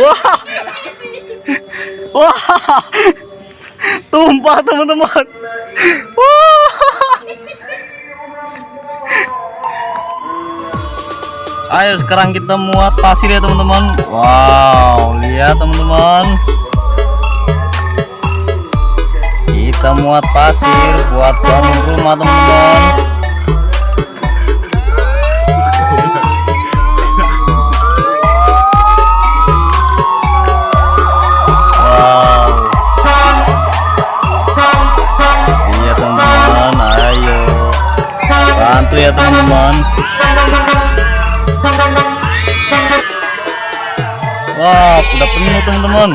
Wah. Wah. Tumpah teman-teman. Wah. Ayo sekarang kita muat pasir ya teman-teman. Wow, lihat teman-teman. Kita muat pasir buat bangun rumah teman-teman. Ya teman-teman. Wah, udah penuh teman-teman.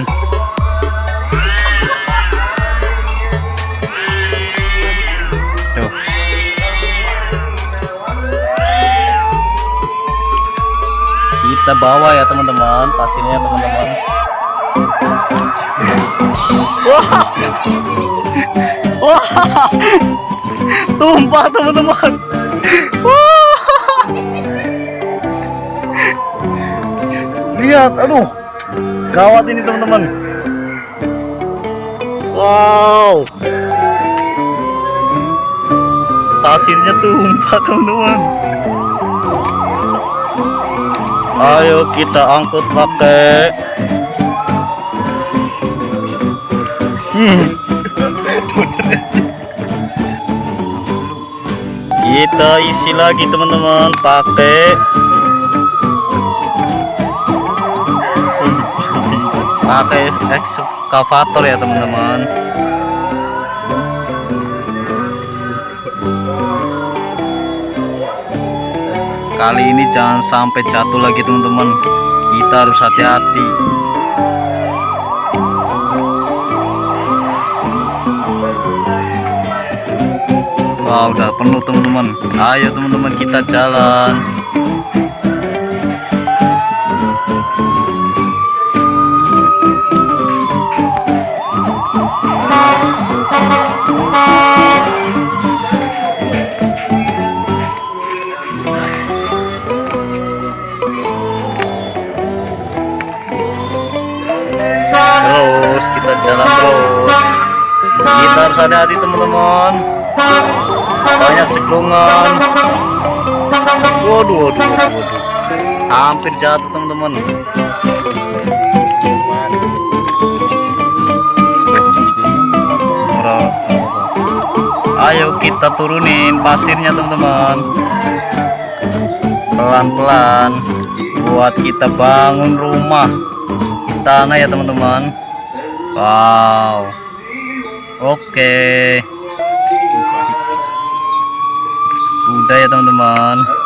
Kita bawa ya teman-teman, pasirnya teman-teman. Wah. Wah. Tumpah teman-teman. Lihat, aduh. Gawat ini teman-teman. Wow. Pasirnya tumpah teman-teman. Ayo kita angkut pakai Hmm. Kita isi lagi teman-teman pakai pakai ekskavator ya teman-teman. Kali ini jangan sampai jatuh lagi teman-teman. Kita harus hati-hati. Wah udah penuh teman-teman. Ayo teman-teman kita jalan. Terus kita jalan terus kita harus hati-hati teman-teman. Banyak ceklungan waduh waduh waduh, hampir jatuh teman-teman. Ayo kita turunin pasirnya teman-teman. Pelan-pelan buat kita bangun rumah istana ya teman-teman. Wow oke. Udah ya teman-teman